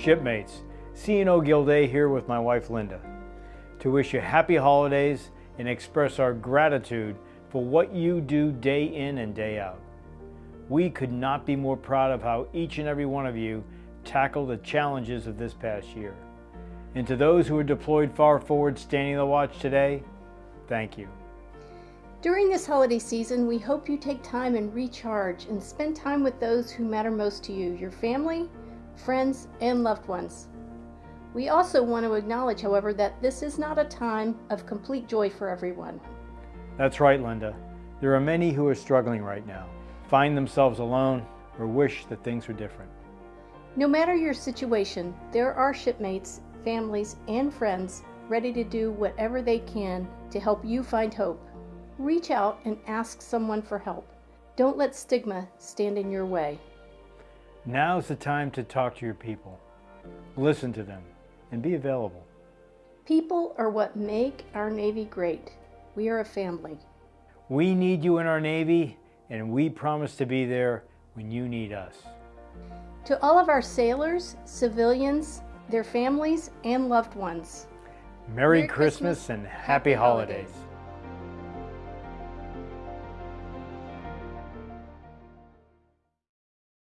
Shipmates, CNO Gilday here with my wife Linda to wish you happy holidays and express our gratitude for what you do day in and day out. We could not be more proud of how each and every one of you tackle the challenges of this past year. And to those who are deployed far forward standing the watch today, thank you. During this holiday season, we hope you take time and recharge and spend time with those who matter most to you, your family, friends, and loved ones. We also want to acknowledge, however, that this is not a time of complete joy for everyone. That's right, Linda. There are many who are struggling right now, find themselves alone, or wish that things were different. No matter your situation, there are shipmates, families, and friends ready to do whatever they can to help you find hope. Reach out and ask someone for help. Don't let stigma stand in your way. Now's the time to talk to your people. Listen to them and be available. People are what make our Navy great. We are a family. We need you in our Navy, and we promise to be there when you need us. To all of our sailors, civilians, their families, and loved ones, Merry, Merry Christmas, Christmas, and happy, happy holidays. holidays.